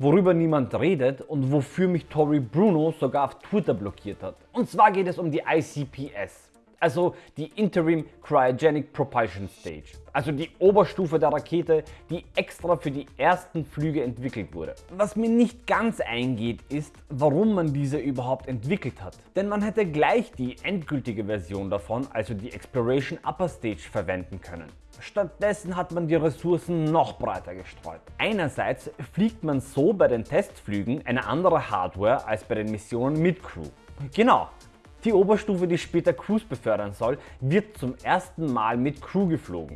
worüber niemand redet und wofür mich Tori Bruno sogar auf Twitter blockiert hat. Und zwar geht es um die ICPS, also die Interim Cryogenic Propulsion Stage, also die Oberstufe der Rakete, die extra für die ersten Flüge entwickelt wurde. Was mir nicht ganz eingeht ist, warum man diese überhaupt entwickelt hat. Denn man hätte gleich die endgültige Version davon, also die Exploration Upper Stage verwenden können. Stattdessen hat man die Ressourcen noch breiter gestreut. Einerseits fliegt man so bei den Testflügen eine andere Hardware als bei den Missionen mit Crew. Genau, die Oberstufe, die später Crews befördern soll, wird zum ersten Mal mit Crew geflogen.